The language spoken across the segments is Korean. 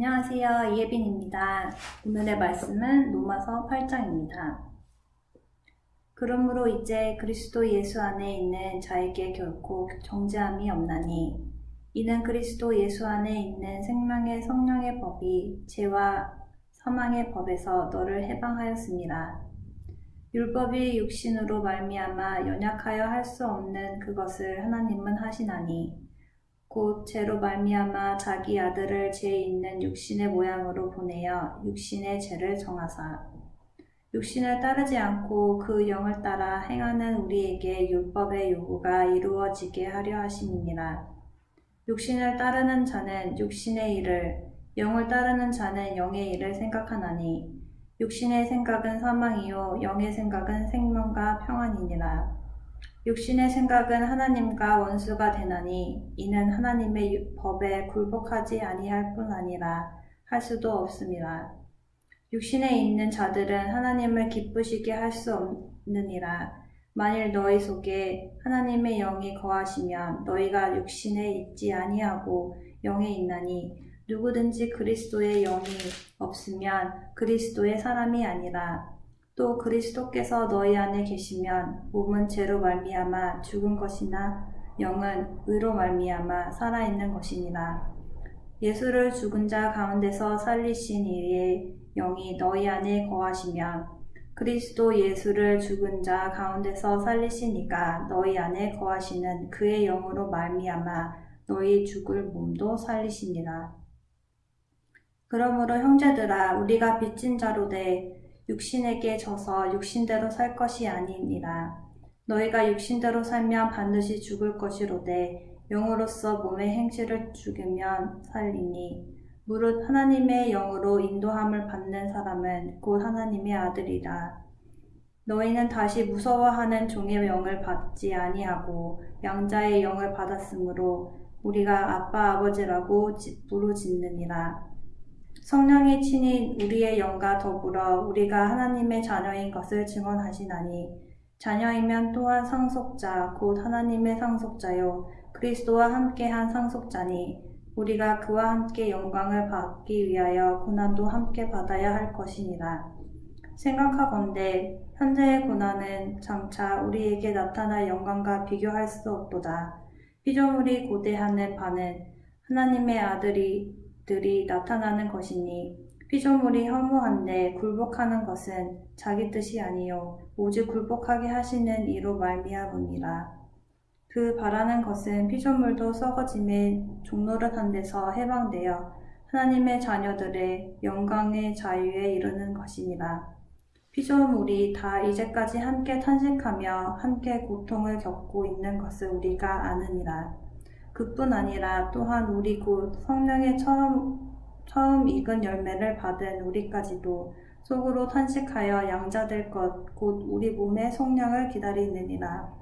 안녕하세요. 이예빈입니다. 오늘의 말씀은 로마서 8장입니다. 그러므로 이제 그리스도 예수 안에 있는 자에게 결코 정죄함이 없나니 이는 그리스도 예수 안에 있는 생명의 성령의 법이 죄와 사망의 법에서 너를 해방하였습니다. 율법이 육신으로 말미암아 연약하여 할 수 없는 그것을 하나님은 하시나니 곧 죄로 말미암아 자기 아들을 죄 있는 육신의 모양으로 보내어 육신의 죄를 정하사 육신을 따르지 않고 그 영을 따라 행하는 우리에게 율법의 요구가 이루어지게 하려 하심이니라. 육신을 따르는 자는 육신의 일을, 영을 따르는 자는 영의 일을 생각하나니 육신의 생각은 사망이요 영의 생각은 생명과 평안이니라. 육신의 생각은 하나님과 원수가 되나니 이는 하나님의 법에 굴복하지 아니할 뿐 아니라 할 수도 없습니다. 육신에 있는 자들은 하나님을 기쁘시게 할 수 없느니라. 만일 너희 속에 하나님의 영이 거하시면 너희가 육신에 있지 아니하고 영에 있나니 누구든지 그리스도의 영이 없으면 그리스도의 사람이 아니라 또 그리스도께서 너희 안에 계시면 몸은 죄로 말미암아 죽은 것이나 영은 의로 말미암아 살아있는 것이니라. 예수를 죽은 자 가운데서 살리신 이의 영이 너희 안에 거하시면 그리스도 예수를 죽은 자 가운데서 살리시니까 너희 안에 거하시는 그의 영으로 말미암아 너희 죽을 몸도 살리시니라. 그러므로 형제들아 우리가 빚진 자로 돼 육신에게 져서 육신대로 살 것이 아니니라. 너희가 육신대로 살면 반드시 죽을 것이로되 영으로서 몸의 행실을 죽이면 살리니 무릇 하나님의 영으로 인도함을 받는 사람은 곧 하나님의 아들이라. 너희는 다시 무서워하는 종의 영을 받지 아니하고 양자의 영을 받았으므로 우리가 아빠 아버지라고 부르짖느니라. 성령이 친히 우리의 영과 더불어 우리가 하나님의 자녀인 것을 증언하시나니 자녀이면 또한 상속자 곧 하나님의 상속자요 그리스도와 함께한 상속자니 우리가 그와 함께 영광을 받기 위하여 고난도 함께 받아야 할 것이니라. 생각하건대 현재의 고난은 장차 우리에게 나타날 영광과 비교할 수 없도다. 피조물이 고대하는 바는 하나님의 아들이 들이 나타나는 것이니 피조물이 허무한데 굴복하는 것은 자기 뜻이 아니요 오직 굴복하게 하시는 이로 말미암으니라. 그 바라는 것은 피조물도 썩어짐에 종노릇한 데서 해방되어 하나님의 자녀들의 영광의 자유에 이르는 것이니라. 피조물이 다 이제까지 함께 탄식하며 함께 고통을 겪고 있는 것을 우리가 아느니라. 그뿐 아니라 또한 우리 곧 성령의 처음, 처음 익은 열매를 받은 우리까지도 속으로 탄식하여 양자될 것, 곧 우리 몸의 속량을 기다리느니라.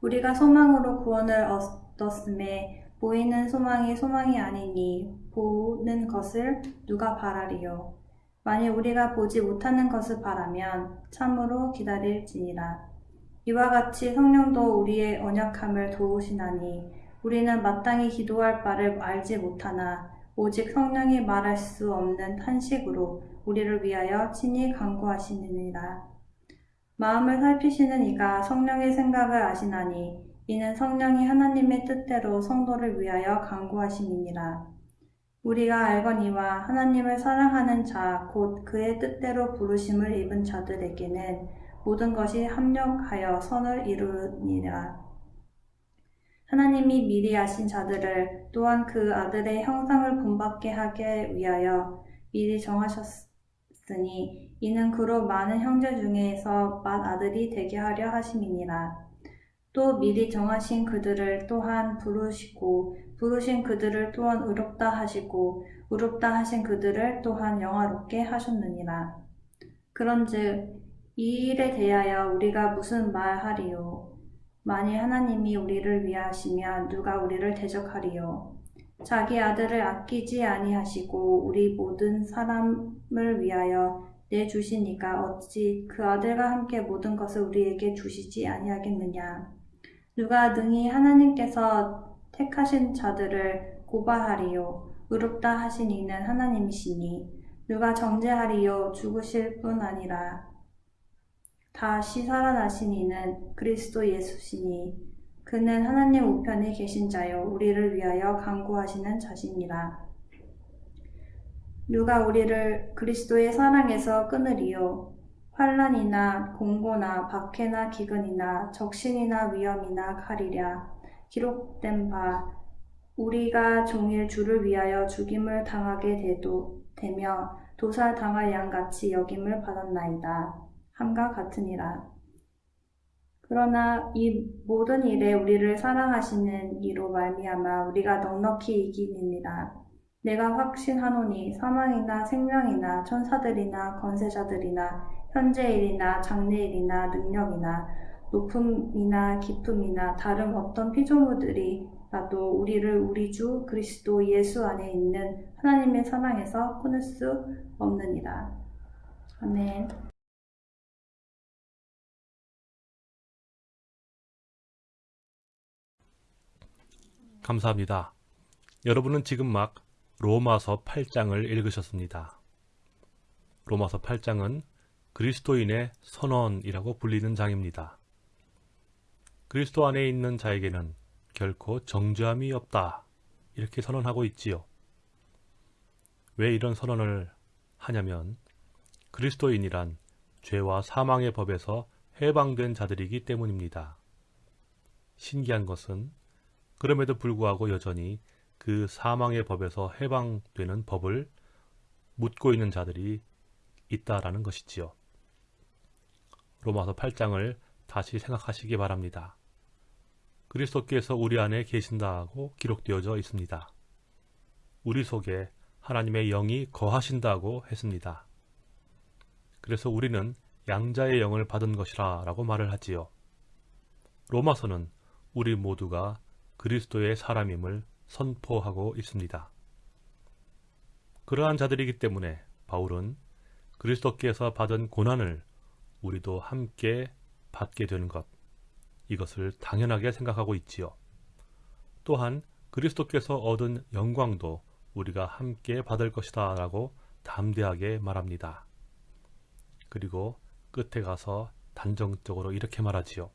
우리가 소망으로 구원을 얻었음에 보이는 소망이 소망이 아니니 보는 것을 누가 바라리요. 만일 우리가 보지 못하는 것을 바라면 참으로 기다릴지니라. 이와 같이 성령도 우리의 언약함을 도우시나니 우리는 마땅히 기도할 바를 알지 못하나 오직 성령이 말할 수 없는 탄식으로 우리를 위하여 친히 간구하시느니라. 마음을 살피시는 이가 성령의 생각을 아시나니 이는 성령이 하나님의 뜻대로 성도를 위하여 간구하시니라. 우리가 알거니와 하나님을 사랑하는 자, 곧 그의 뜻대로 부르심을 입은 자들에게는 모든 것이 합력하여 선을 이루니라. 하나님이 미리 아신 자들을 또한 그 아들의 형상을 본받게 하게 위하여 미리 정하셨으니 이는 그로 많은 형제 중에서 맏아들이 되게 하려 하심이니라. 또 미리 정하신 그들을 또한 부르시고 부르신 그들을 또한 의롭다 하시고 의롭다 하신 그들을 또한 영화롭게 하셨느니라. 그런즉 이 일에 대하여 우리가 무슨 말하리요? 만일 하나님이 우리를 위하시면 누가 우리를 대적하리요? 자기 아들을 아끼지 아니하시고 우리 모든 사람을 위하여 내주시니까 어찌 그 아들과 함께 모든 것을 우리에게 주시지 아니하겠느냐? 누가 능히 하나님께서 택하신 자들을 고발하리요? 의롭다 하신 이는 하나님이시니 누가 정죄하리요? 죽으실 뿐 아니라 다시 살아나신 이는 그리스도 예수시니 그는 하나님 우편에 계신 자요 우리를 위하여 강구하시는 자시니라. 누가 우리를 그리스도의 사랑에서 끊으리요? 환란이나 공고나 박해나 기근이나 적신이나 위험이나 칼이랴. 기록된 바 우리가 종일 주를 위하여 죽임을 당하게 되도 되며 도살 당할 양같이 여김을 받았나이다 함과 같으니라 그러나 이 모든 일에 우리를 사랑하시는 이로 말미암아 우리가 넉넉히 이기니라 내가 확신하노니 사망이나 생명이나 천사들이나 권세자들이나 현재일이나 장래일이나 능력이나 높음이나 깊음이나 다른 어떤 피조물들이라도 우리를 우리 주 그리스도 예수 안에 있는 하나님의 사랑에서 끊을 수 없느니라. 아멘. 감사합니다. 여러분은 지금 막 로마서 8장을 읽으셨습니다. 로마서 8장은 그리스도인의 선언이라고 불리는 장입니다. 그리스도 안에 있는 자에게는 결코 정죄함이 없다. 이렇게 선언하고 있지요. 왜 이런 선언을 하냐면 그리스도인이란 죄와 사망의 법에서 해방된 자들이기 때문입니다. 신기한 것은 그럼에도 불구하고 여전히 그 사망의 법에서 해방되는 법을 묻고 있는 자들이 있다라는 것이지요. 로마서 8장을 다시 생각하시기 바랍니다. 그리스도께서 우리 안에 계신다고 기록되어져 있습니다. 우리 속에 하나님의 영이 거하신다고 했습니다. 그래서 우리는 양자의 영을 받은 것이라 라고 말을 하지요. 로마서는 우리 모두가 그리스도의 사람임을 선포하고 있습니다. 그러한 자들이기 때문에 바울은 그리스도께서 받은 고난을 우리도 함께 받게 되는 것, 이것을 당연하게 생각하고 있지요. 또한 그리스도께서 얻은 영광도 우리가 함께 받을 것이다 라고 담대하게 말합니다. 그리고 끝에 가서 단정적으로 이렇게 말하지요.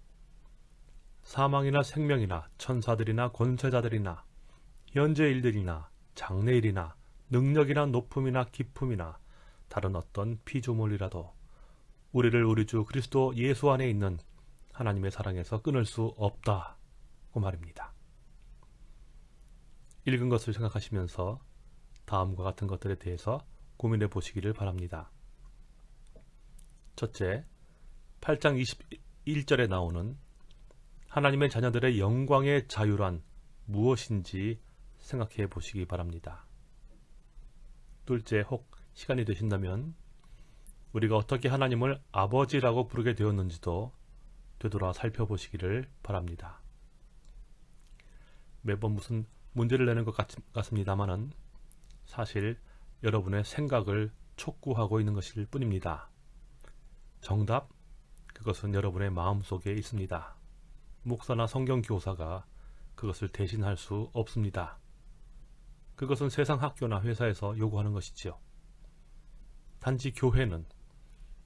사망이나 생명이나 천사들이나 권세자들이나 현재 일들이나 장래 일이나 능력이나 높음이나 기품이나 다른 어떤 피조물이라도 우리를 우리 주 그리스도 예수 안에 있는 하나님의 사랑에서 끊을 수 없다고 말입니다. 읽은 것을 생각하시면서 다음과 같은 것들에 대해서 고민해 보시기를 바랍니다. 첫째, 8장 21절에 나오는 하나님의 자녀들의 영광의 자유란 무엇인지 생각해 보시기 바랍니다. 둘째, 혹 시간이 되신다면 우리가 어떻게 하나님을 아버지라고 부르게 되었는지도 되돌아 살펴보시기를 바랍니다. 매번 무슨 문제를 내는 것 같, 습니다만은 사실 여러분의 생각을 촉구하고 있는 것일 뿐입니다. 정답, 그것은 여러분의 마음속에 있습니다. 목사나 성경교사가 그것을 대신할 수 없습니다. 그것은 세상 학교나 회사에서 요구하는 것이지요. 단지 교회는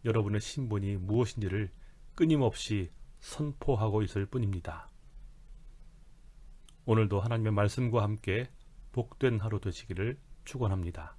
여러분의 신분이 무엇인지를 끊임없이 선포하고 있을 뿐입니다. 오늘도 하나님의 말씀과 함께 복된 하루 되시기를 축원합니다.